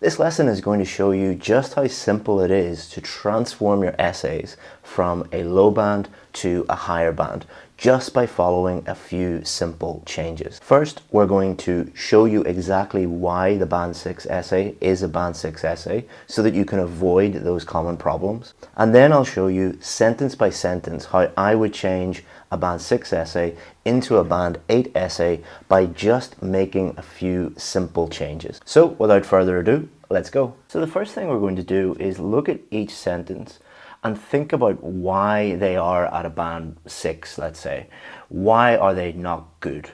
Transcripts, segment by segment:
This lesson is going to show you just how simple it is to transform your essays from a low band to a higher band just by following a few simple changes. First, we're going to show you exactly why the Band 6 essay is a Band 6 essay so that you can avoid those common problems. And then I'll show you sentence by sentence how I would change a Band 6 essay into a Band 8 essay by just making a few simple changes. So without further ado, let's go. So the first thing we're going to do is look at each sentence and think about why they are at a band six, let's say. Why are they not good?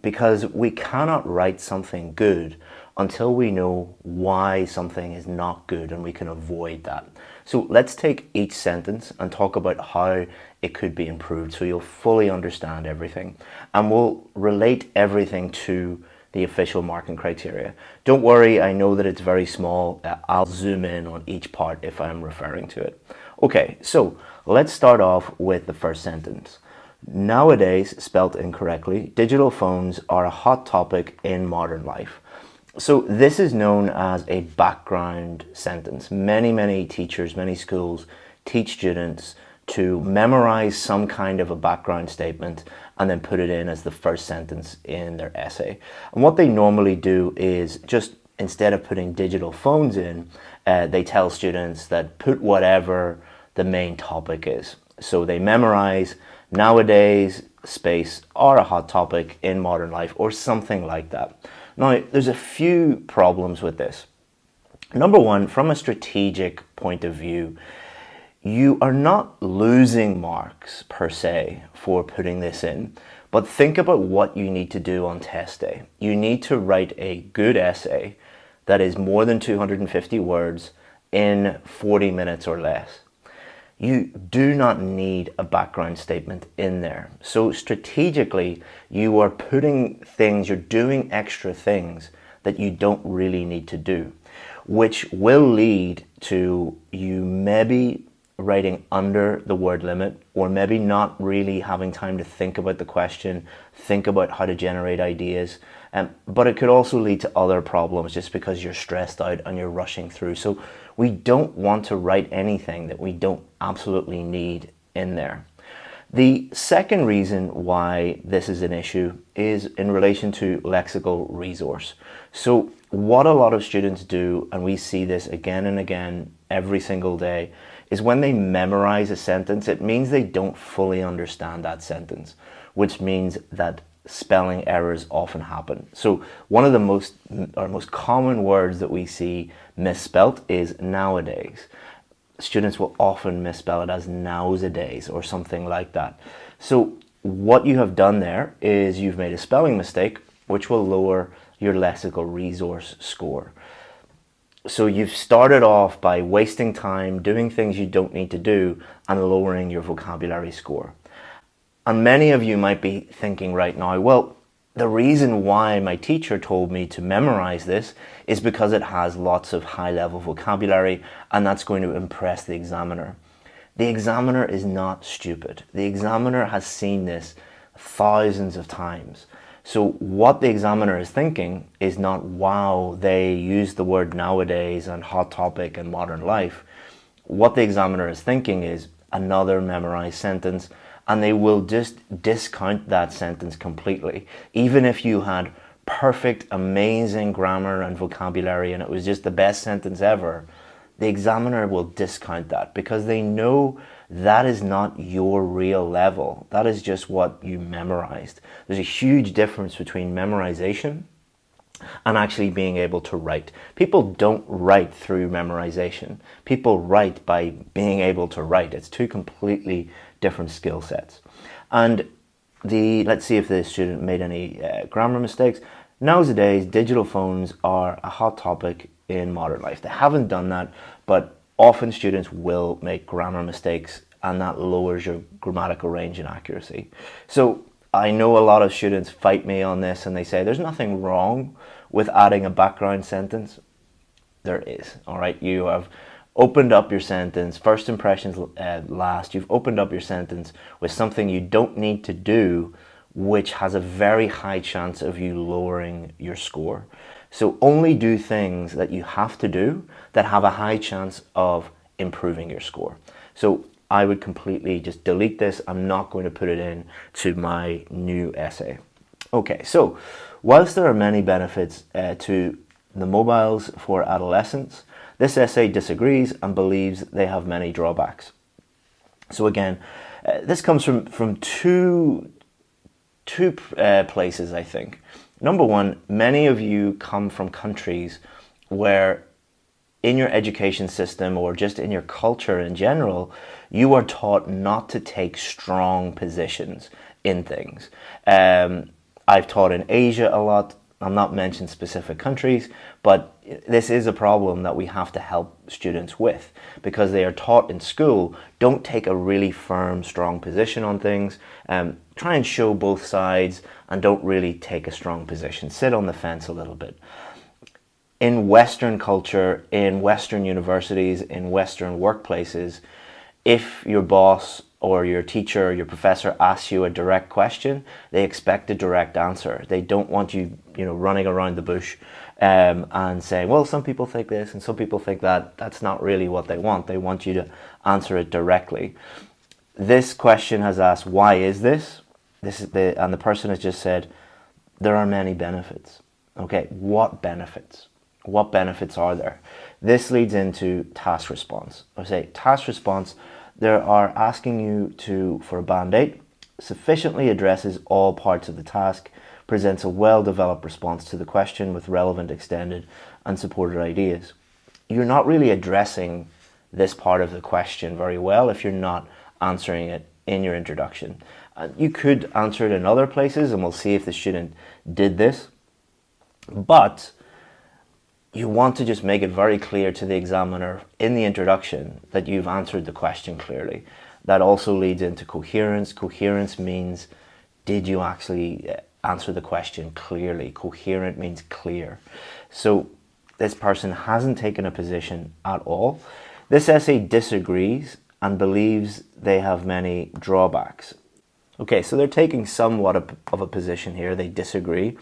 Because we cannot write something good until we know why something is not good and we can avoid that. So let's take each sentence and talk about how it could be improved so you'll fully understand everything. And we'll relate everything to the official marking criteria. Don't worry, I know that it's very small. I'll zoom in on each part if I'm referring to it. Okay, so let's start off with the first sentence. Nowadays, spelt incorrectly, digital phones are a hot topic in modern life. So this is known as a background sentence. Many, many teachers, many schools teach students to memorize some kind of a background statement and then put it in as the first sentence in their essay. And what they normally do is just instead of putting digital phones in, uh, they tell students that put whatever the main topic is. So they memorize nowadays space are a hot topic in modern life or something like that. Now, there's a few problems with this. Number one, from a strategic point of view, you are not losing marks per se for putting this in, but think about what you need to do on test day. You need to write a good essay that is more than 250 words in 40 minutes or less you do not need a background statement in there. So strategically, you are putting things, you're doing extra things that you don't really need to do, which will lead to you maybe writing under the word limit or maybe not really having time to think about the question, think about how to generate ideas. Um, but it could also lead to other problems just because you're stressed out and you're rushing through. So we don't want to write anything that we don't absolutely need in there. The second reason why this is an issue is in relation to lexical resource. So what a lot of students do, and we see this again and again every single day, is when they memorize a sentence, it means they don't fully understand that sentence, which means that spelling errors often happen. So one of the most or most common words that we see misspelt is nowadays. Students will often misspell it as nowadays or something like that. So what you have done there is you've made a spelling mistake which will lower your lexical resource score. So you've started off by wasting time doing things you don't need to do and lowering your vocabulary score. And many of you might be thinking right now, well, the reason why my teacher told me to memorize this is because it has lots of high level vocabulary and that's going to impress the examiner. The examiner is not stupid. The examiner has seen this thousands of times. So what the examiner is thinking is not, wow, they use the word nowadays and hot topic and modern life. What the examiner is thinking is another memorized sentence and they will just discount that sentence completely. Even if you had perfect, amazing grammar and vocabulary and it was just the best sentence ever, the examiner will discount that because they know that is not your real level. That is just what you memorized. There's a huge difference between memorization and actually being able to write. People don't write through memorization. People write by being able to write. It's two completely different skill sets. And the let's see if the student made any uh, grammar mistakes. Nowadays, digital phones are a hot topic in modern life. They haven't done that, but often students will make grammar mistakes and that lowers your grammatical range and accuracy. So I know a lot of students fight me on this and they say there's nothing wrong with adding a background sentence. There is, all right? You have opened up your sentence, first impressions uh, last, you've opened up your sentence with something you don't need to do, which has a very high chance of you lowering your score. So only do things that you have to do that have a high chance of improving your score. So I would completely just delete this. I'm not going to put it in to my new essay. Okay, so whilst there are many benefits uh, to the mobiles for adolescents, this essay disagrees and believes they have many drawbacks. So again, uh, this comes from, from two, two uh, places, I think. Number one, many of you come from countries where in your education system or just in your culture in general, you are taught not to take strong positions in things. Um, I've taught in Asia a lot. I'm not mentioning specific countries, but this is a problem that we have to help students with because they are taught in school, don't take a really firm, strong position on things. Um, try and show both sides and don't really take a strong position. Sit on the fence a little bit. In Western culture, in Western universities, in Western workplaces, if your boss or your teacher or your professor asks you a direct question, they expect a direct answer. They don't want you, you know, running around the bush um, and saying, well, some people think this and some people think that. That's not really what they want. They want you to answer it directly. This question has asked, why is this? This is the, and the person has just said, there are many benefits. Okay, what benefits? What benefits are there? This leads into task response. I say task response they are asking you to, for a band 8, sufficiently addresses all parts of the task, presents a well-developed response to the question with relevant, extended and supported ideas. You're not really addressing this part of the question very well if you're not answering it in your introduction. Uh, you could answer it in other places and we'll see if the student did this. But you want to just make it very clear to the examiner in the introduction that you've answered the question clearly. That also leads into coherence. Coherence means did you actually uh, answer the question clearly? Coherent means clear. So this person hasn't taken a position at all. This essay disagrees and believes they have many drawbacks. Okay, so they're taking somewhat of a position here. They disagree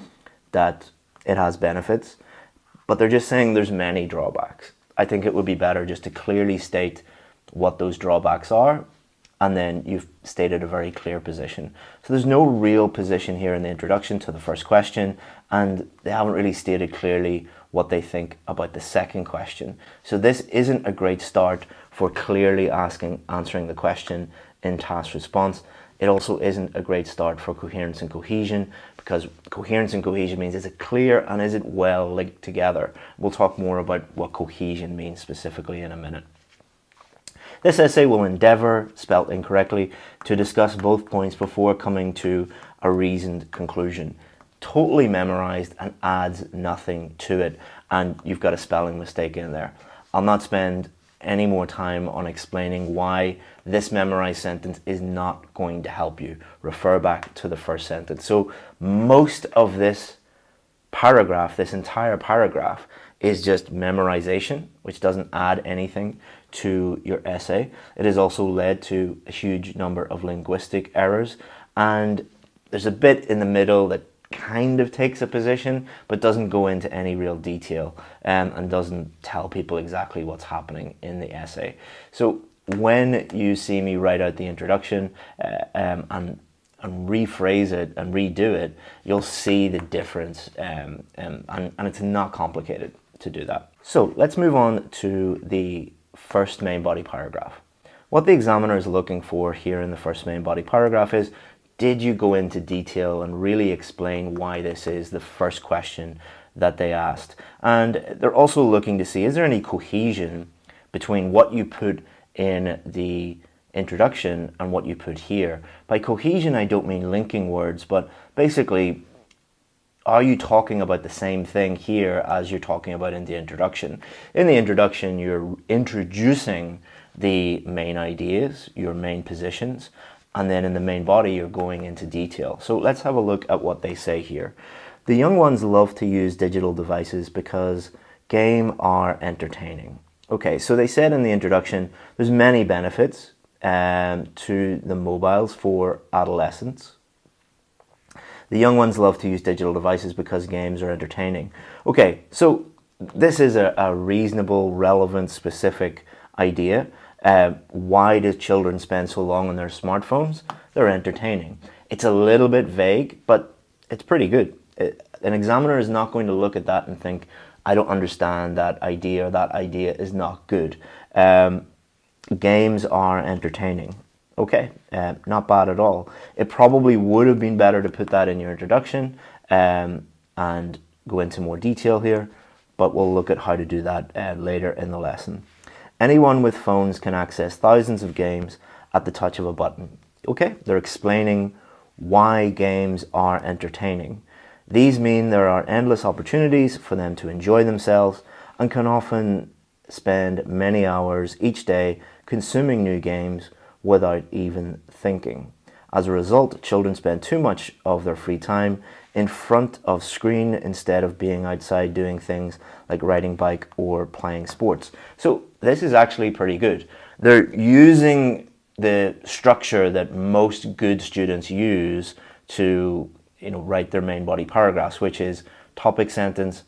that it has benefits but they're just saying there's many drawbacks. I think it would be better just to clearly state what those drawbacks are and then you've stated a very clear position. So there's no real position here in the introduction to the first question and they haven't really stated clearly what they think about the second question. So this isn't a great start for clearly asking, answering the question in task response. It also isn't a great start for coherence and cohesion because coherence and cohesion means is it clear and is it well linked together? We'll talk more about what cohesion means specifically in a minute. This essay will endeavour, spelt incorrectly, to discuss both points before coming to a reasoned conclusion. Totally memorised and adds nothing to it and you've got a spelling mistake in there. I'll not spend any more time on explaining why this memorized sentence is not going to help you. Refer back to the first sentence. So most of this paragraph, this entire paragraph, is just memorization, which doesn't add anything to your essay. It has also led to a huge number of linguistic errors and there's a bit in the middle that kind of takes a position but doesn't go into any real detail um, and doesn't tell people exactly what's happening in the essay. So when you see me write out the introduction uh, um, and, and rephrase it and redo it, you'll see the difference um, um, and, and it's not complicated to do that. So let's move on to the first main body paragraph. What the examiner is looking for here in the first main body paragraph is did you go into detail and really explain why this is the first question that they asked? And they're also looking to see, is there any cohesion between what you put in the introduction and what you put here? By cohesion, I don't mean linking words, but basically, are you talking about the same thing here as you're talking about in the introduction? In the introduction, you're introducing the main ideas, your main positions, and then in the main body you're going into detail. So let's have a look at what they say here. The young ones love to use digital devices because game are entertaining. Okay, so they said in the introduction there's many benefits um, to the mobiles for adolescents. The young ones love to use digital devices because games are entertaining. Okay, so this is a, a reasonable, relevant, specific idea. Uh, why do children spend so long on their smartphones? They're entertaining. It's a little bit vague, but it's pretty good. It, an examiner is not going to look at that and think, I don't understand that idea or that idea is not good. Um, games are entertaining. Okay, uh, not bad at all. It probably would have been better to put that in your introduction um, and go into more detail here, but we'll look at how to do that uh, later in the lesson. Anyone with phones can access thousands of games at the touch of a button. Okay, they're explaining why games are entertaining. These mean there are endless opportunities for them to enjoy themselves and can often spend many hours each day consuming new games without even thinking. As a result, children spend too much of their free time in front of screen instead of being outside doing things like riding bike or playing sports. So this is actually pretty good. They're using the structure that most good students use to you know, write their main body paragraphs, which is topic sentence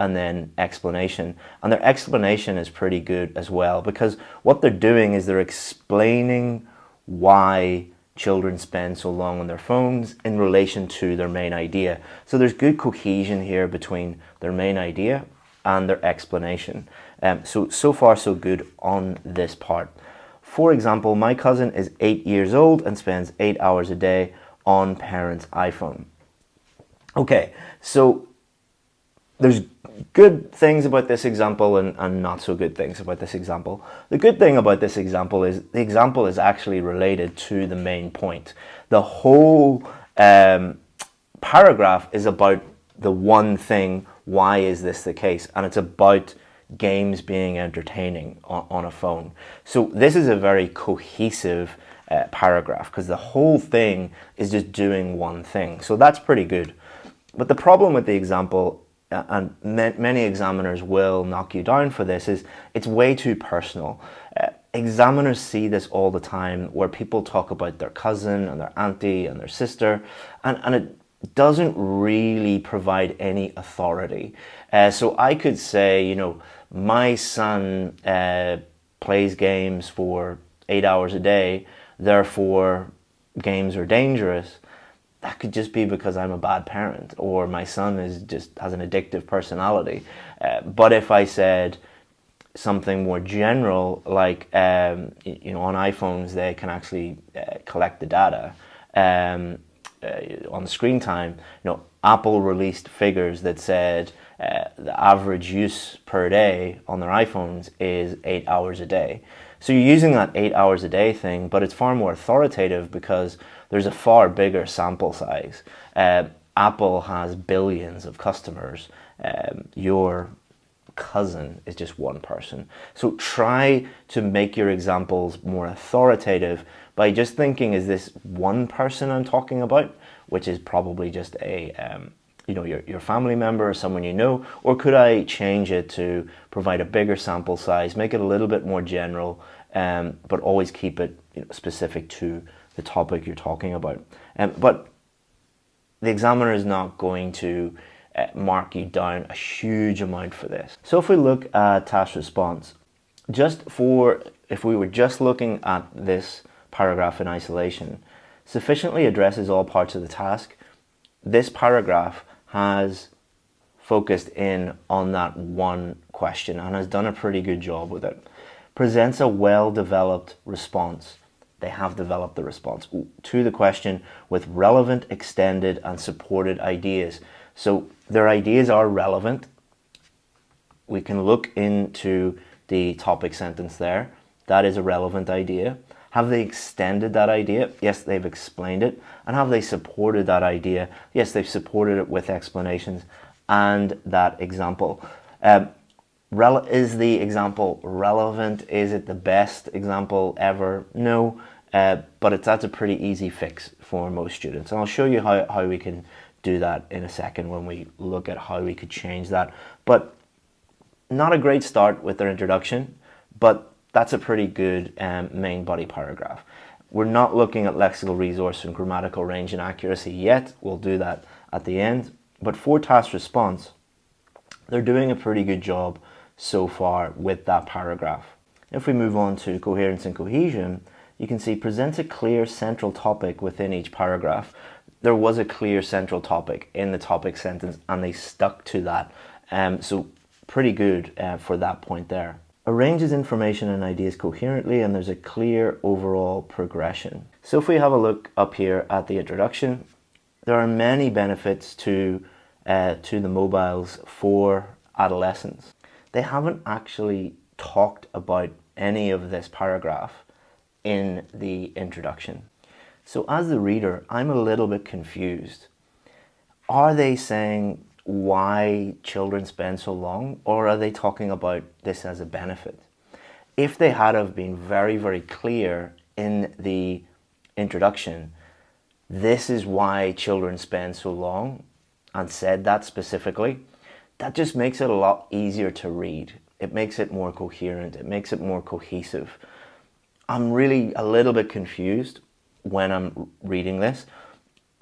and then explanation. And their explanation is pretty good as well because what they're doing is they're explaining why children spend so long on their phones in relation to their main idea. So there's good cohesion here between their main idea and their explanation. Um, so, so far so good on this part. For example, my cousin is eight years old and spends eight hours a day on parents' iPhone. Okay, so there's good things about this example and, and not so good things about this example. The good thing about this example is the example is actually related to the main point. The whole um, paragraph is about the one thing, why is this the case? And it's about games being entertaining on, on a phone. So this is a very cohesive uh, paragraph because the whole thing is just doing one thing. So that's pretty good. But the problem with the example, and many examiners will knock you down for this, is it's way too personal. Uh, examiners see this all the time where people talk about their cousin and their auntie and their sister, and, and it doesn't really provide any authority. Uh, so I could say, you know, my son uh, plays games for eight hours a day, therefore games are dangerous that could just be because I'm a bad parent or my son is just has an addictive personality. Uh, but if I said something more general, like um, you know, on iPhones they can actually uh, collect the data um, uh, on screen time. You know, Apple released figures that said uh, the average use per day on their iPhones is eight hours a day. So you're using that eight hours a day thing, but it's far more authoritative because there's a far bigger sample size. Uh, Apple has billions of customers. Um, your cousin is just one person. So try to make your examples more authoritative by just thinking, is this one person I'm talking about? Which is probably just a, um, you know, your, your family member or someone you know, or could I change it to provide a bigger sample size, make it a little bit more general, um, but always keep it you know, specific to the topic you're talking about. Um, but the examiner is not going to uh, mark you down a huge amount for this. So if we look at task response, just for, if we were just looking at this paragraph in isolation, sufficiently addresses all parts of the task. This paragraph has focused in on that one question and has done a pretty good job with it. Presents a well-developed response they have developed the response to the question with relevant, extended, and supported ideas. So their ideas are relevant. We can look into the topic sentence there. That is a relevant idea. Have they extended that idea? Yes, they've explained it. And have they supported that idea? Yes, they've supported it with explanations and that example. Um, is the example relevant? Is it the best example ever? No, uh, but it's, that's a pretty easy fix for most students. And I'll show you how, how we can do that in a second when we look at how we could change that. But not a great start with their introduction, but that's a pretty good um, main body paragraph. We're not looking at lexical resource and grammatical range and accuracy yet. We'll do that at the end. But for task response, they're doing a pretty good job so far with that paragraph. If we move on to coherence and cohesion, you can see presents a clear central topic within each paragraph. There was a clear central topic in the topic sentence and they stuck to that. Um, so pretty good uh, for that point there. Arranges information and ideas coherently and there's a clear overall progression. So if we have a look up here at the introduction, there are many benefits to, uh, to the mobiles for adolescents. They haven't actually talked about any of this paragraph in the introduction. So as the reader, I'm a little bit confused. Are they saying why children spend so long or are they talking about this as a benefit? If they had have been very, very clear in the introduction, this is why children spend so long and said that specifically, that just makes it a lot easier to read. It makes it more coherent. It makes it more cohesive. I'm really a little bit confused when I'm reading this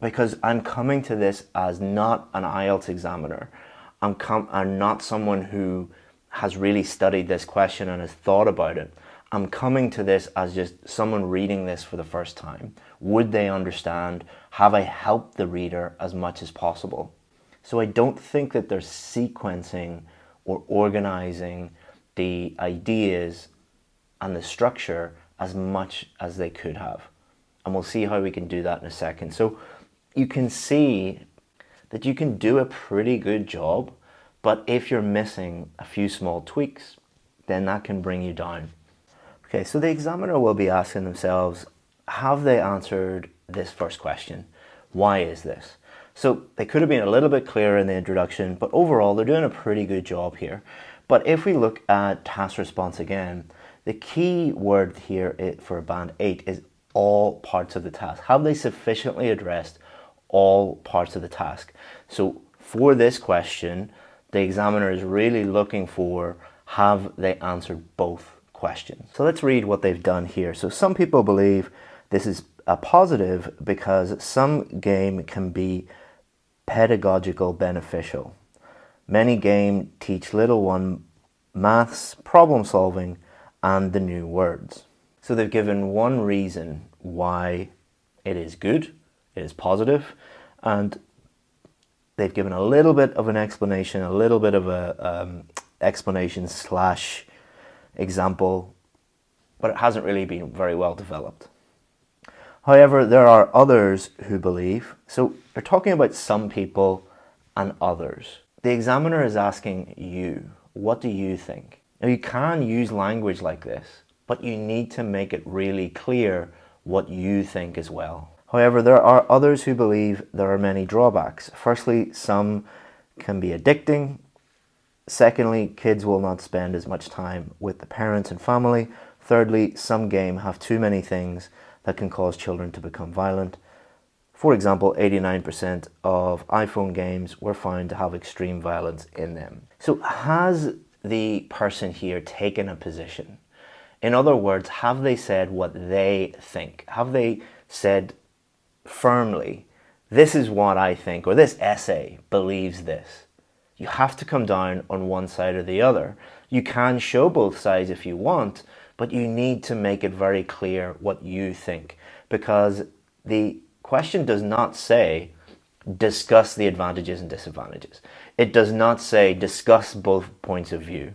because I'm coming to this as not an IELTS examiner. I'm, I'm not someone who has really studied this question and has thought about it. I'm coming to this as just someone reading this for the first time. Would they understand? Have I helped the reader as much as possible? So I don't think that they're sequencing or organizing the ideas and the structure as much as they could have. And we'll see how we can do that in a second. So you can see that you can do a pretty good job, but if you're missing a few small tweaks, then that can bring you down. Okay, so the examiner will be asking themselves, have they answered this first question? Why is this? So they could have been a little bit clearer in the introduction, but overall they're doing a pretty good job here. But if we look at task response again, the key word here for band 8 is all parts of the task. Have they sufficiently addressed all parts of the task? So for this question, the examiner is really looking for have they answered both questions. So let's read what they've done here. So some people believe this is a positive because some game can be pedagogical beneficial. Many game teach little one maths, problem solving, and the new words. So they've given one reason why it is good, it is positive, and they've given a little bit of an explanation, a little bit of a um, explanation slash example, but it hasn't really been very well developed. However, there are others who believe, so they're talking about some people and others. The examiner is asking you, what do you think? Now you can use language like this, but you need to make it really clear what you think as well. However, there are others who believe there are many drawbacks. Firstly, some can be addicting. Secondly, kids will not spend as much time with the parents and family. Thirdly, some game have too many things that can cause children to become violent. For example, 89% of iPhone games were found to have extreme violence in them. So has the person here taken a position? In other words, have they said what they think? Have they said firmly, this is what I think, or this essay believes this? You have to come down on one side or the other. You can show both sides if you want, but you need to make it very clear what you think because the question does not say discuss the advantages and disadvantages. It does not say discuss both points of view.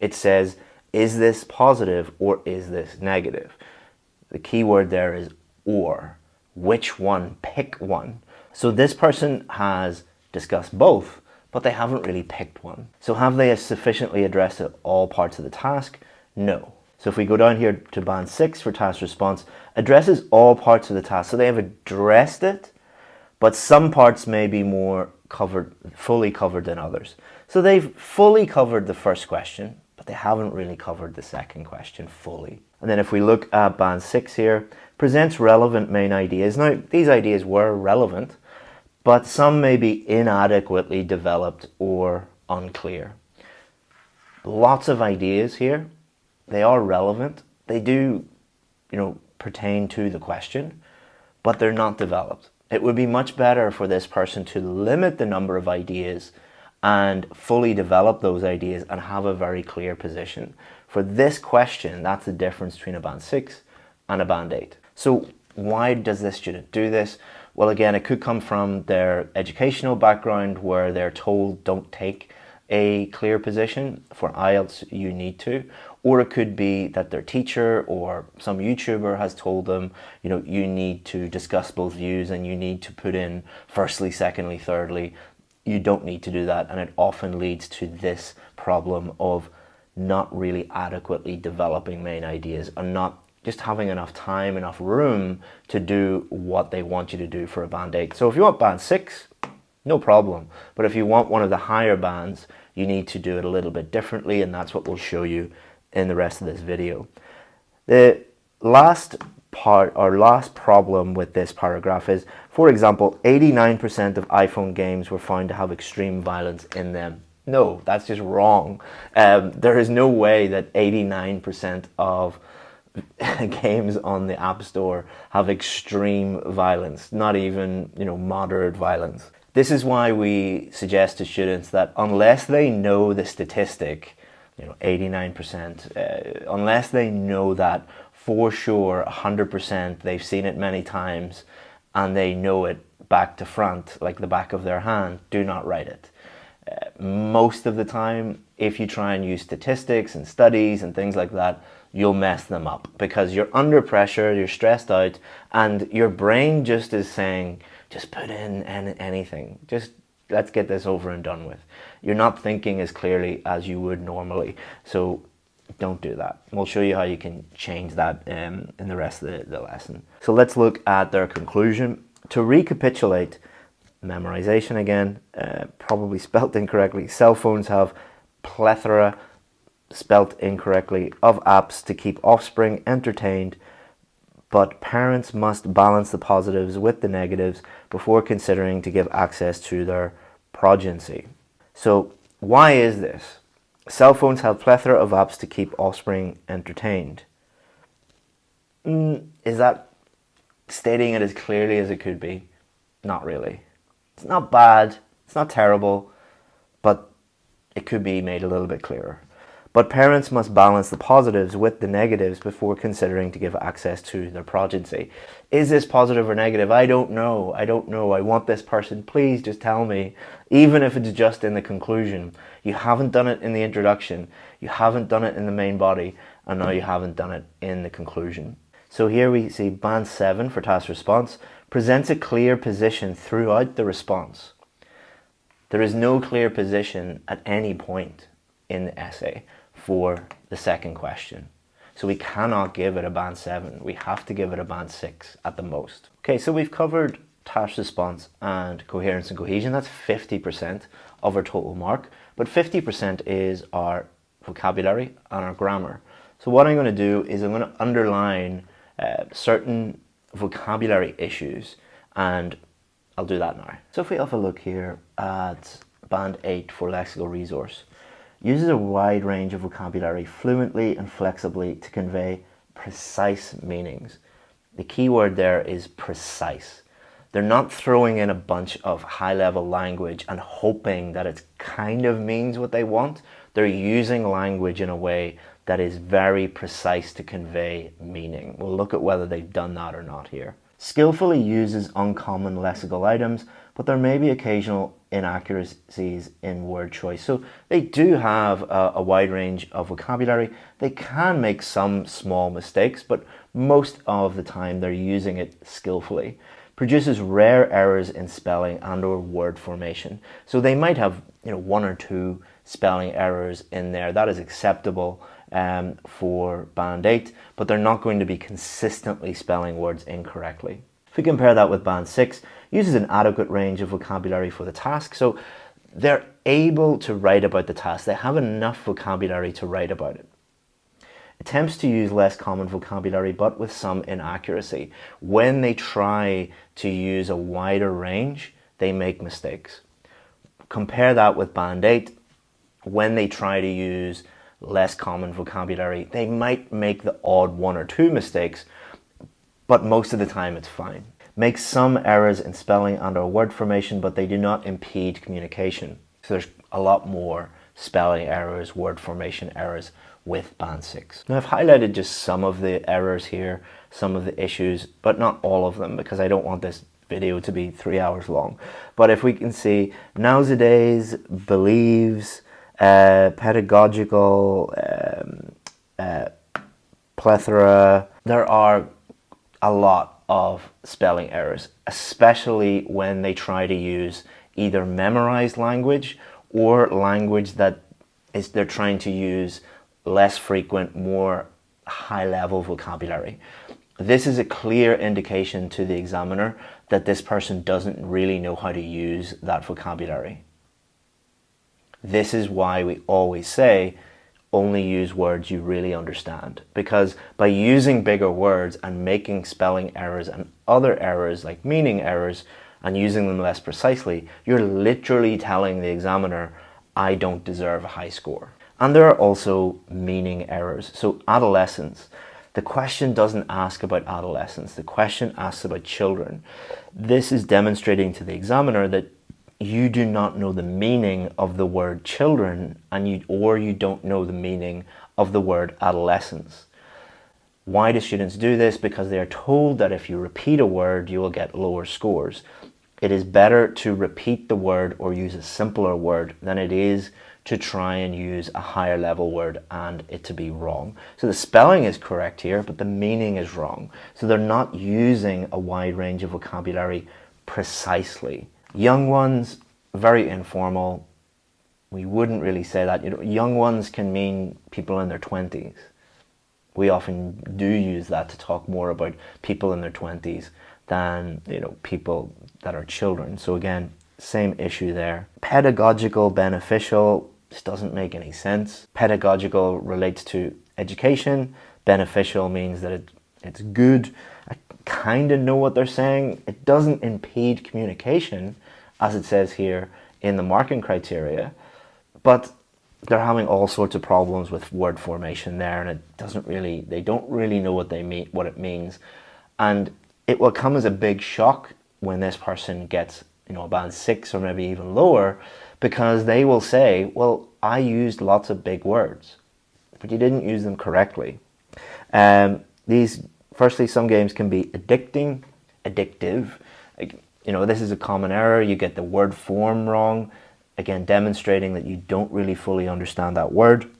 It says is this positive or is this negative? The key word there is or. Which one? Pick one. So this person has discussed both, but they haven't really picked one. So have they sufficiently addressed all parts of the task? No. So if we go down here to band 6 for task response, addresses all parts of the task. So they have addressed it, but some parts may be more covered, fully covered than others. So they've fully covered the first question, but they haven't really covered the second question fully. And then if we look at band 6 here, presents relevant main ideas. Now, these ideas were relevant, but some may be inadequately developed or unclear. Lots of ideas here, they are relevant. They do, you know, pertain to the question, but they're not developed. It would be much better for this person to limit the number of ideas and fully develop those ideas and have a very clear position. For this question, that's the difference between a band 6 and a band 8. So why does this student do this? Well, again, it could come from their educational background where they're told don't take a clear position. For IELTS, you need to. Or it could be that their teacher or some YouTuber has told them, you know, you need to discuss both views and you need to put in firstly, secondly, thirdly you don't need to do that and it often leads to this problem of not really adequately developing main ideas and not just having enough time, enough room to do what they want you to do for a band 8. So if you want band 6, no problem. But if you want one of the higher bands, you need to do it a little bit differently and that's what we'll show you in the rest of this video. The last part or last problem with this paragraph is, for example, 89% of iPhone games were found to have extreme violence in them. No, that's just wrong. Um, there is no way that 89% of games on the App Store have extreme violence, not even, you know, moderate violence. This is why we suggest to students that unless they know the statistic, you know, 89%, uh, unless they know that for sure 100% they've seen it many times and they know it back to front like the back of their hand do not write it. Uh, most of the time if you try and use statistics and studies and things like that you'll mess them up because you're under pressure you're stressed out and your brain just is saying just put in anything. Just let's get this over and done with you're not thinking as clearly as you would normally so don't do that. We'll show you how you can change that um, in the rest of the, the lesson. So let's look at their conclusion. To recapitulate, memorization again, uh, probably spelt incorrectly. Cell phones have plethora, spelt incorrectly, of apps to keep offspring entertained, but parents must balance the positives with the negatives before considering to give access to their progeny. So why is this? Cell phones have plethora of apps to keep offspring entertained. Mm, is that stating it as clearly as it could be? Not really. It's not bad, it's not terrible, but it could be made a little bit clearer. But parents must balance the positives with the negatives before considering to give access to their progeny. Is this positive or negative? I don't know. I don't know. I want this person. Please just tell me. Even if it's just in the conclusion. You haven't done it in the introduction. You haven't done it in the main body. And now you haven't done it in the conclusion. So here we see band 7 for task response presents a clear position throughout the response. There is no clear position at any point in the essay for the second question. So we cannot give it a band 7. We have to give it a band 6 at the most. Okay, so we've covered task response and coherence and cohesion. That's 50% of our total mark. But 50% is our vocabulary and our grammar. So what I'm going to do is I'm going to underline uh, certain vocabulary issues and I'll do that now. So if we have a look here at band 8 for lexical resource, uses a wide range of vocabulary fluently and flexibly to convey precise meanings. The key word there is precise. They're not throwing in a bunch of high-level language and hoping that it kind of means what they want. They're using language in a way that is very precise to convey meaning. We'll look at whether they've done that or not here. Skillfully uses uncommon lexical items, but there may be occasional inaccuracies in word choice. So they do have a, a, wide range of vocabulary. They can make some small mistakes, but most of the time they're using it skillfully. Produces rare errors in spelling and or word formation. So they might have you know one or two spelling errors in there. That is acceptable um, for Band 8, but they're not going to be consistently spelling words incorrectly. If we compare that with Band 6, uses an adequate range of vocabulary for the task. So they're able to write about the task. They have enough vocabulary to write about it. Attempts to use less common vocabulary but with some inaccuracy. When they try to use a wider range, they make mistakes. Compare that with Band 8. When they try to use less common vocabulary, they might make the odd one or two mistakes, but most of the time it's fine. Makes some errors in spelling and or word formation, but they do not impede communication. So there's a lot more spelling errors, word formation errors with band 6. Now I've highlighted just some of the errors here, some of the issues, but not all of them because I don't want this video to be three hours long. But if we can see nowadays, believes, uh, pedagogical, um, uh, plethora, there are a lot of spelling errors, especially when they try to use either memorized language or language that is they're trying to use less frequent, more high level vocabulary. This is a clear indication to the examiner that this person doesn't really know how to use that vocabulary. This is why we always say only use words you really understand because by using bigger words and making spelling errors and other errors like meaning errors and using them less precisely, you're literally telling the examiner, I don't deserve a high score. And there are also meaning errors. So adolescence, the question doesn't ask about adolescence. The question asks about children. This is demonstrating to the examiner that you do not know the meaning of the word children and you or you don't know the meaning of the word adolescence. Why do students do this? Because they are told that if you repeat a word, you will get lower scores. It is better to repeat the word or use a simpler word than it is to try and use a higher level word and it to be wrong. So the spelling is correct here, but the meaning is wrong. So they're not using a wide range of vocabulary precisely. Young ones, very informal. We wouldn't really say that. You know, young ones can mean people in their 20s. We often do use that to talk more about people in their 20s than you know people that are children. So again, same issue there. Pedagogical, beneficial, this doesn't make any sense. Pedagogical relates to education. Beneficial means that it, it's good. I kind of know what they're saying. It doesn't impede communication, as it says here in the marking criteria, but they're having all sorts of problems with word formation there and it doesn't really, they don't really know what they mean, what it means. And it will come as a big shock when this person gets, you know, a band six or maybe even lower because they will say, well, I used lots of big words, but you didn't use them correctly. Um, these, firstly, some games can be addicting, addictive. You know, this is a common error. You get the word form wrong. Again, demonstrating that you don't really fully understand that word.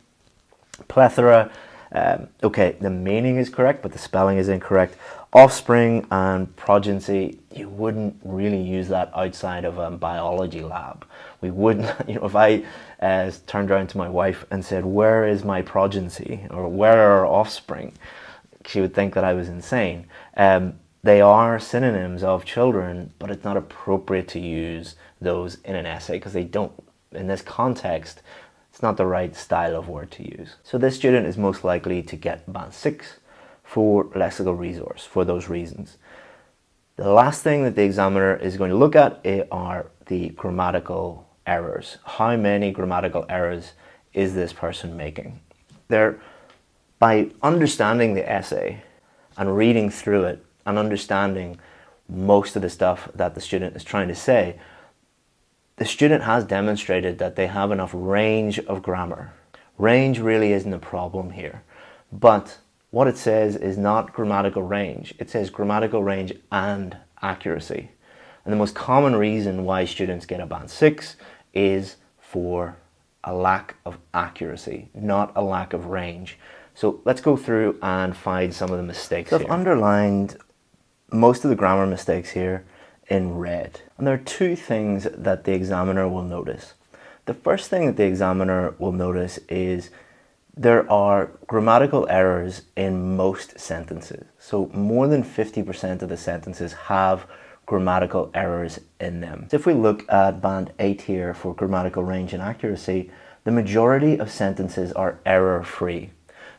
Plethora, um, okay, the meaning is correct, but the spelling is incorrect offspring and progeny, you wouldn't really use that outside of a biology lab. We wouldn't, you know, if I uh, turned around to my wife and said, where is my progeny or where are our offspring? She would think that I was insane. Um, they are synonyms of children, but it's not appropriate to use those in an essay because they don't, in this context, it's not the right style of word to use. So this student is most likely to get band 6 for lexical resource for those reasons. The last thing that the examiner is going to look at eh, are the grammatical errors. How many grammatical errors is this person making? There, by understanding the essay and reading through it and understanding most of the stuff that the student is trying to say, the student has demonstrated that they have enough range of grammar. Range really isn't a problem here, but what it says is not grammatical range. It says grammatical range and accuracy. And the most common reason why students get a band 6 is for a lack of accuracy, not a lack of range. So let's go through and find some of the mistakes so I've underlined most of the grammar mistakes here in red. And there are two things that the examiner will notice. The first thing that the examiner will notice is there are grammatical errors in most sentences. So more than 50% of the sentences have grammatical errors in them. So if we look at band 8 here for grammatical range and accuracy, the majority of sentences are error-free.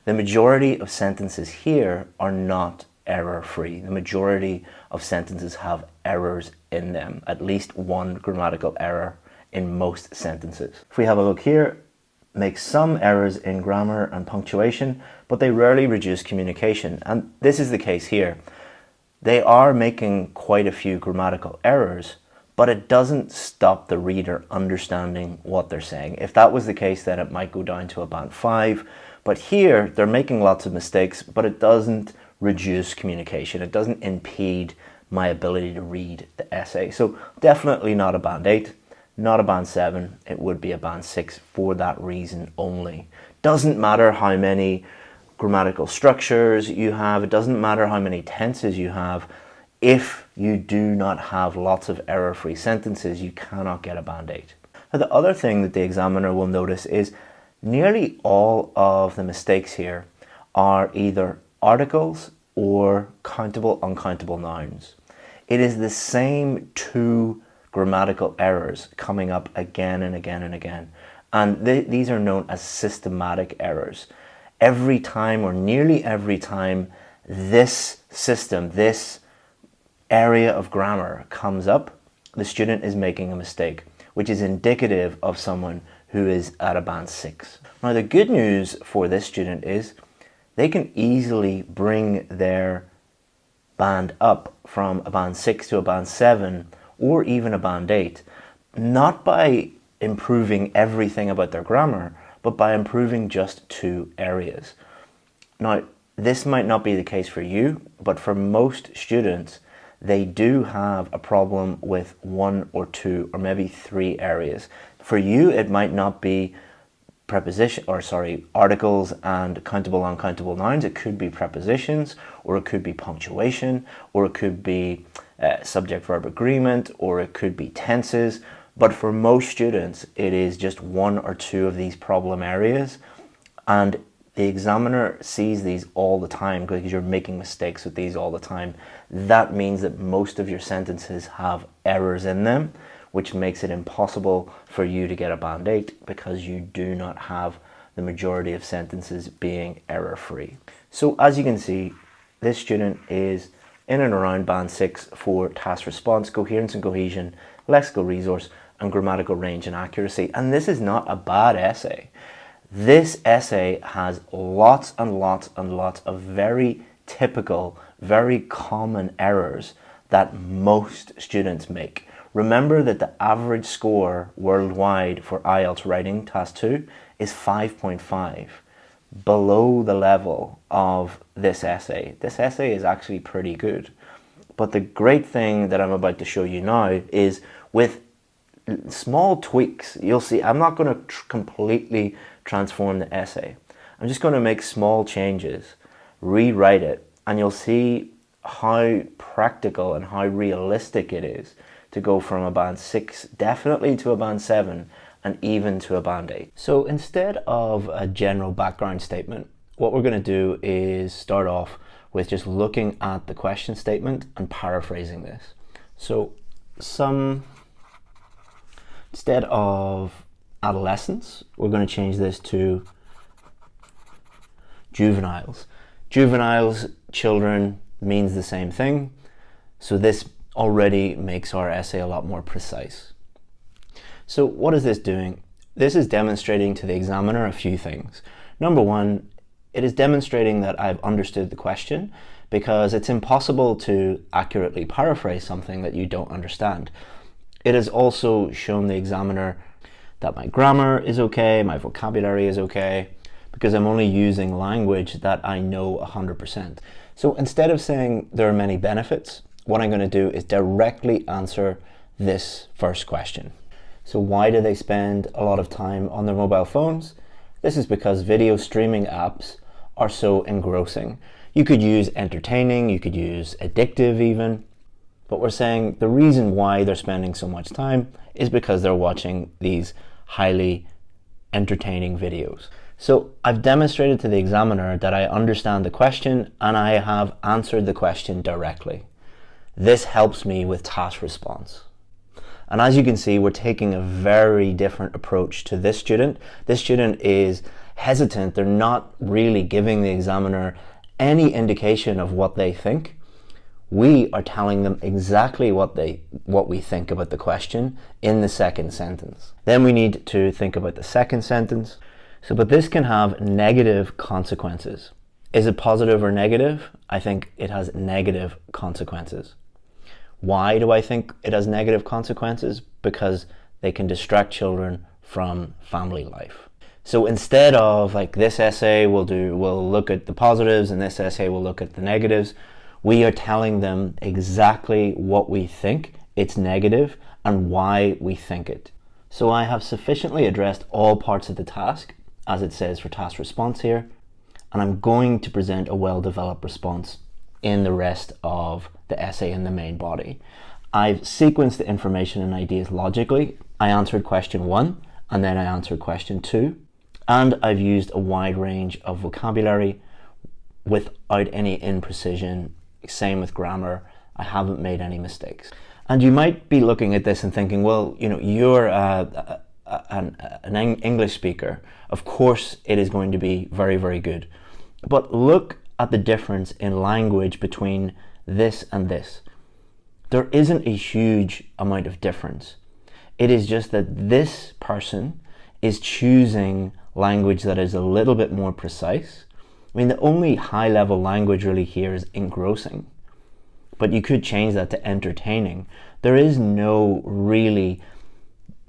The majority of sentences here are not error-free. The majority of sentences have errors in them, at least one grammatical error in most sentences. If we have a look here, make some errors in grammar and punctuation, but they rarely reduce communication. And this is the case here. they are making quite a few grammatical errors, but it doesn't stop the reader understanding what they're saying. If that was the case, then it might go down to a band 5. But here, they're making lots of mistakes, but it doesn't reduce communication. It doesn't impede my ability to read the essay. So definitely not a band 8, not a band 7. It would be a band 6 for that reason only. Doesn't matter how many grammatical structures you have, it doesn't matter how many tenses you have, if you do not have lots of error-free sentences, you cannot get a band 8. Now, the other thing that the examiner will notice is nearly all of the mistakes here are either articles or countable, uncountable nouns. It is the same two grammatical errors coming up again and again and again. And th these are known as systematic errors every time or nearly every time this system, this area of grammar comes up, the student is making a mistake, which is indicative of someone who is at a band 6. Now the good news for this student is they can easily bring their band up from a band 6 to a band 7 or even a band 8, not by improving everything about their grammar, but by improving just two areas. Now, this might not be the case for you, but for most students, they do have a problem with one or two or maybe three areas. For you, it might not be preposition or sorry articles and countable uncountable nouns it could be prepositions or it could be punctuation or it could be uh, subject verb agreement or it could be tenses but for most students, it is just one or two of these problem areas. And the examiner sees these all the time because you're making mistakes with these all the time. That means that most of your sentences have errors in them, which makes it impossible for you to get a band 8 because you do not have the majority of sentences being error-free. So as you can see, this student is in and around band 6 for task response, coherence and cohesion, lexical resource, and grammatical range and accuracy. And this is not a bad essay. This essay has lots and lots and lots of very typical, very common errors that most students make. Remember that the average score worldwide for IELTS writing task 2 is 5.5 below the level of this essay. This essay is actually pretty good. But the great thing that I'm about to show you now is with small tweaks. You'll see I'm not going to tr completely transform the essay. I'm just going to make small changes, rewrite it, and you'll see how practical and how realistic it is to go from a band 6 definitely to a band 7 and even to a band 8. So instead of a general background statement, what we're going to do is start off with just looking at the question statement and paraphrasing this. So some Instead of adolescents, we're going to change this to juveniles. Juveniles, children, means the same thing. So this already makes our essay a lot more precise. So what is this doing? This is demonstrating to the examiner a few things. Number one, it is demonstrating that I've understood the question because it's impossible to accurately paraphrase something that you don't understand. It has also shown the examiner that my grammar is okay, my vocabulary is okay, because I'm only using language that I know 100%. So instead of saying there are many benefits, what I'm going to do is directly answer this first question. So why do they spend a lot of time on their mobile phones? This is because video streaming apps are so engrossing. You could use entertaining, you could use addictive even, but we're saying the reason why they're spending so much time is because they're watching these highly entertaining videos. So I've demonstrated to the examiner that I understand the question and I have answered the question directly. This helps me with task response. And as you can see, we're taking a very different approach to this student. This student is hesitant. They're not really giving the examiner any indication of what they think we are telling them exactly what they what we think about the question in the second sentence. Then we need to think about the second sentence. So, but this can have negative consequences. Is it positive or negative? I think it has negative consequences. Why do I think it has negative consequences? Because they can distract children from family life. So instead of like this essay we'll do, we'll look at the positives and this essay we'll look at the negatives, we are telling them exactly what we think it's negative and why we think it. So I have sufficiently addressed all parts of the task, as it says for task response here, and I'm going to present a well-developed response in the rest of the essay in the main body. I've sequenced the information and ideas logically. I answered question one, and then I answered question two, and I've used a wide range of vocabulary without any imprecision. Same with grammar. I haven't made any mistakes. And you might be looking at this and thinking, well, you know, you're uh, uh, uh an, uh, an English speaker. Of course, it is going to be very, very good. But look at the difference in language between this and this. There isn't a huge amount of difference. It is just that this person is choosing language that is a little bit more precise. I mean, the only high level language really here is engrossing, but you could change that to entertaining. There is no really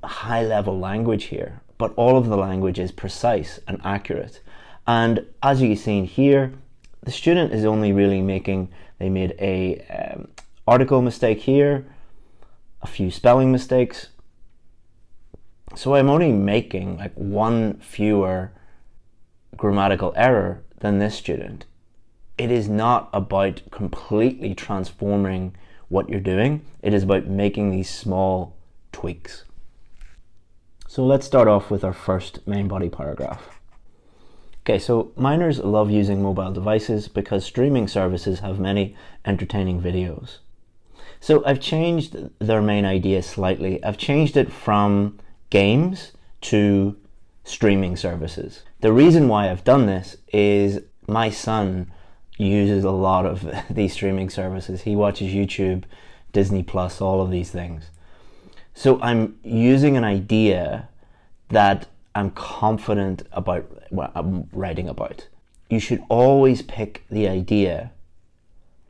high level language here, but all of the language is precise and accurate. And as you've seen here, the student is only really making, they made a um, article mistake here, a few spelling mistakes. So I'm only making like one fewer grammatical error than this student. It is not about completely transforming what you're doing. It is about making these small tweaks. So let's start off with our first main body paragraph. Okay, so minors love using mobile devices because streaming services have many entertaining videos. So I've changed their main idea slightly. I've changed it from games to streaming services. The reason why I've done this is my son uses a lot of these streaming services. He watches YouTube, Disney Plus, all of these things. So I'm using an idea that I'm confident about what I'm writing about. You should always pick the idea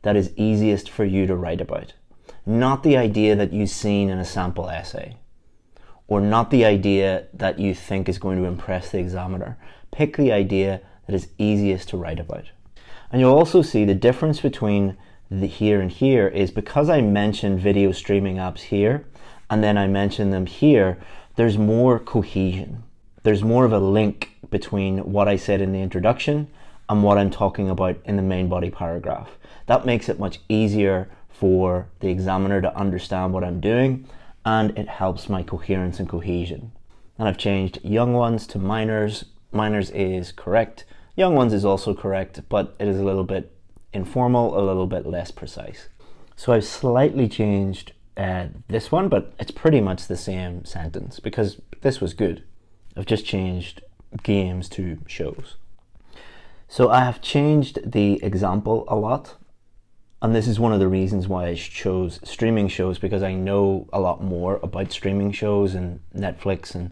that is easiest for you to write about, not the idea that you've seen in a sample essay, or not the idea that you think is going to impress the examiner. Pick the idea that is easiest to write about. And you'll also see the difference between the here and here is because I mentioned video streaming apps here, and then I mentioned them here, there's more cohesion there's more of a link between what I said in the introduction and what I'm talking about in the main body paragraph. That makes it much easier for the examiner to understand what I'm doing and it helps my coherence and cohesion. And I've changed young ones to minors. Minors is correct. Young ones is also correct, but it is a little bit informal, a little bit less precise. So I've slightly changed uh, this one, but it's pretty much the same sentence because this was good. I've just changed games to shows. So I have changed the example a lot. And this is one of the reasons why I chose streaming shows because I know a lot more about streaming shows and Netflix and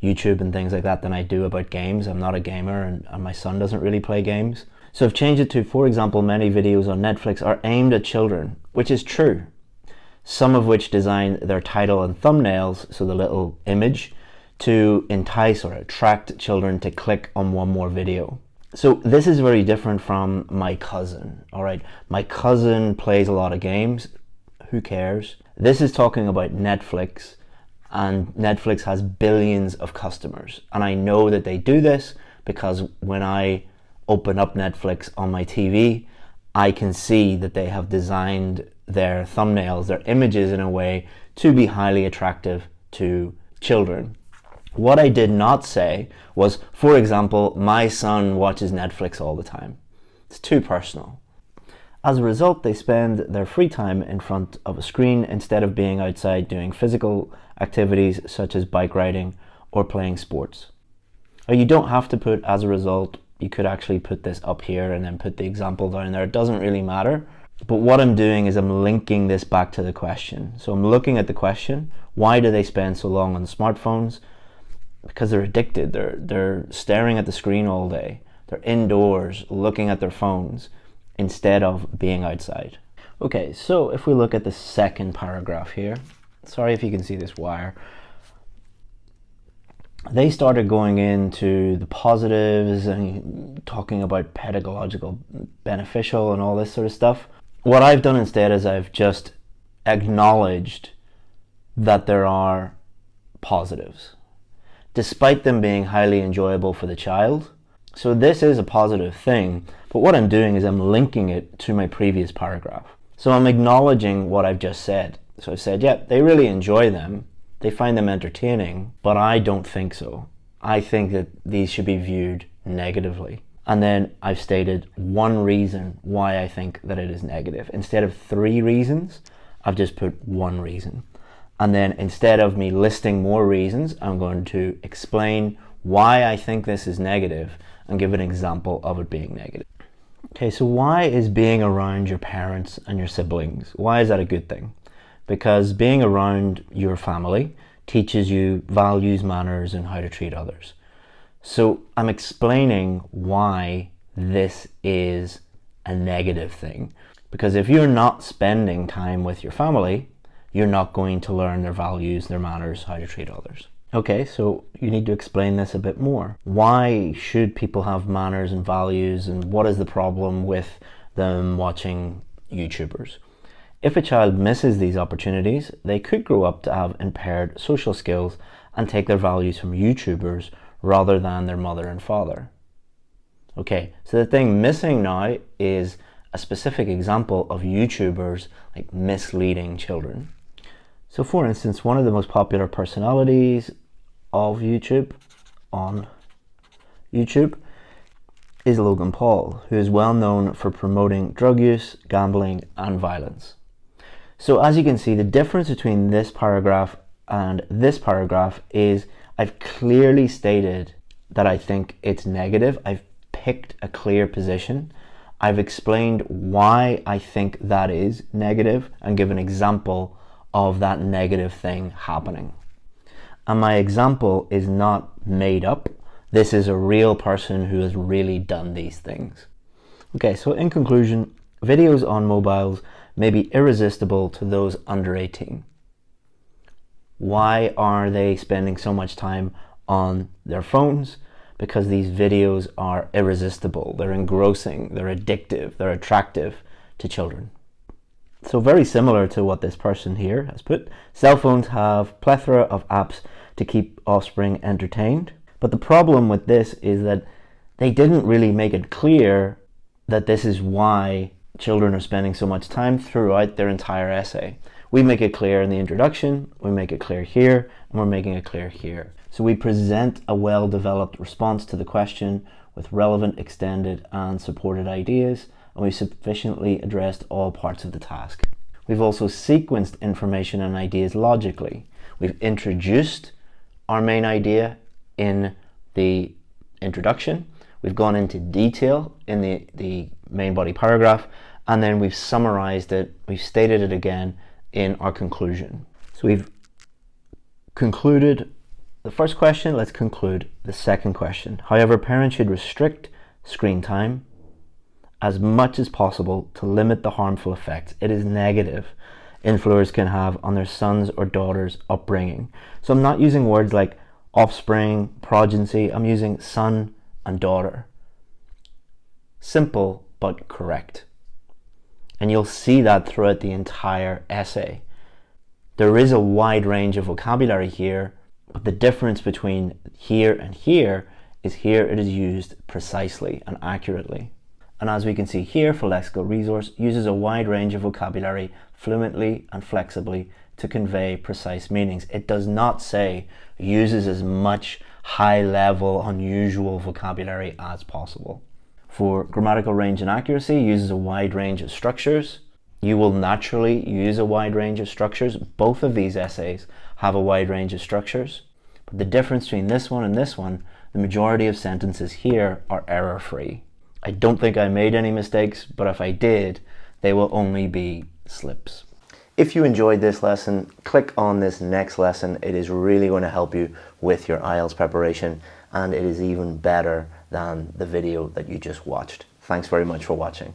YouTube and things like that than I do about games. I'm not a gamer and, and my son doesn't really play games. So I've changed it to, for example, many videos on Netflix are aimed at children, which is true. Some of which design their title and thumbnails, so the little image, to entice or attract children to click on one more video. So this is very different from my cousin, all right? My cousin plays a lot of games. Who cares? This is talking about Netflix and Netflix has billions of customers. And I know that they do this because when I open up Netflix on my TV, I can see that they have designed their thumbnails, their images in a way to be highly attractive to children. What I did not say was, for example, my son watches Netflix all the time. It's too personal. As a result, they spend their free time in front of a screen instead of being outside doing physical activities such as bike riding or playing sports. Or you don't have to put as a result, you could actually put this up here and then put the example down there. It doesn't really matter. But what I'm doing is I'm linking this back to the question. So I'm looking at the question, why do they spend so long on smartphones? Because they're addicted. They're they're staring at the screen all day. They're indoors looking at their phones instead of being outside. Okay, so if we look at the second paragraph here, sorry if you can see this wire, they started going into the positives and talking about pedagogical beneficial and all this sort of stuff. What I've done instead is I've just acknowledged that there are positives, despite them being highly enjoyable for the child. So this is a positive thing, but what I'm doing is I'm linking it to my previous paragraph. So I'm acknowledging what I've just said. So I've said, yeah, they really enjoy them, they find them entertaining, but I don't think so. I think that these should be viewed negatively. And then I've stated one reason why I think that it is negative. Instead of three reasons, I've just put one reason. And then instead of me listing more reasons, I'm going to explain why I think this is negative and give an example of it being negative. Okay, so why is being around your parents and your siblings, why is that a good thing? because being around your family teaches you values, manners, and how to treat others. So I'm explaining why this is a negative thing. Because if you're not spending time with your family, you're not going to learn their values, their manners, how to treat others. Okay, so you need to explain this a bit more. Why should people have manners and values, and what is the problem with them watching YouTubers? If a child misses these opportunities, they could grow up to have impaired social skills and take their values from YouTubers rather than their mother and father. Okay, so the thing missing now is a specific example of YouTubers like misleading children. So for instance, one of the most popular personalities of YouTube on YouTube is Logan Paul, who is well known for promoting drug use, gambling and violence. So as you can see, the difference between this paragraph and this paragraph is I've clearly stated that I think it's negative. I've picked a clear position. I've explained why I think that is negative and give an example of that negative thing happening. And my example is not made up. This is a real person who has really done these things. Okay, so in conclusion, videos on mobiles may be irresistible to those under 18. Why are they spending so much time on their phones? Because these videos are irresistible, they're engrossing, they're addictive, they're attractive to children. So very similar to what this person here has put, cell phones have plethora of apps to keep offspring entertained. But the problem with this is that they didn't really make it clear that this is why children are spending so much time throughout their entire essay. We make it clear in the introduction, we make it clear here, and we're making it clear here. So we present a well-developed response to the question with relevant, extended, and supported ideas, and we've sufficiently addressed all parts of the task. We've also sequenced information and ideas logically. We've introduced our main idea in the introduction. We've gone into detail in the, the main body paragraph, and then we've summarized it, we've stated it again in our conclusion. So we've concluded the first question, let's conclude the second question. However, parents should restrict screen time as much as possible to limit the harmful effects it is negative influencers can have on their sons or daughters' upbringing. So I'm not using words like offspring, progeny, I'm using son and daughter. Simple but correct. And you'll see that throughout the entire essay. There is a wide range of vocabulary here, but the difference between here and here is here it is used precisely and accurately. And as we can see here, for lexical resource uses a wide range of vocabulary fluently and flexibly to convey precise meanings. It does not say uses as much high level unusual vocabulary as possible for grammatical range and accuracy uses a wide range of structures. You will naturally use a wide range of structures. Both of these essays have a wide range of structures. But the difference between this one and this one, the majority of sentences here are error-free. I don't think I made any mistakes, but if I did, they will only be slips. If you enjoyed this lesson, click on this next lesson. It is really going to help you with your IELTS preparation and it is even better than the video that you just watched. Thanks very much for watching.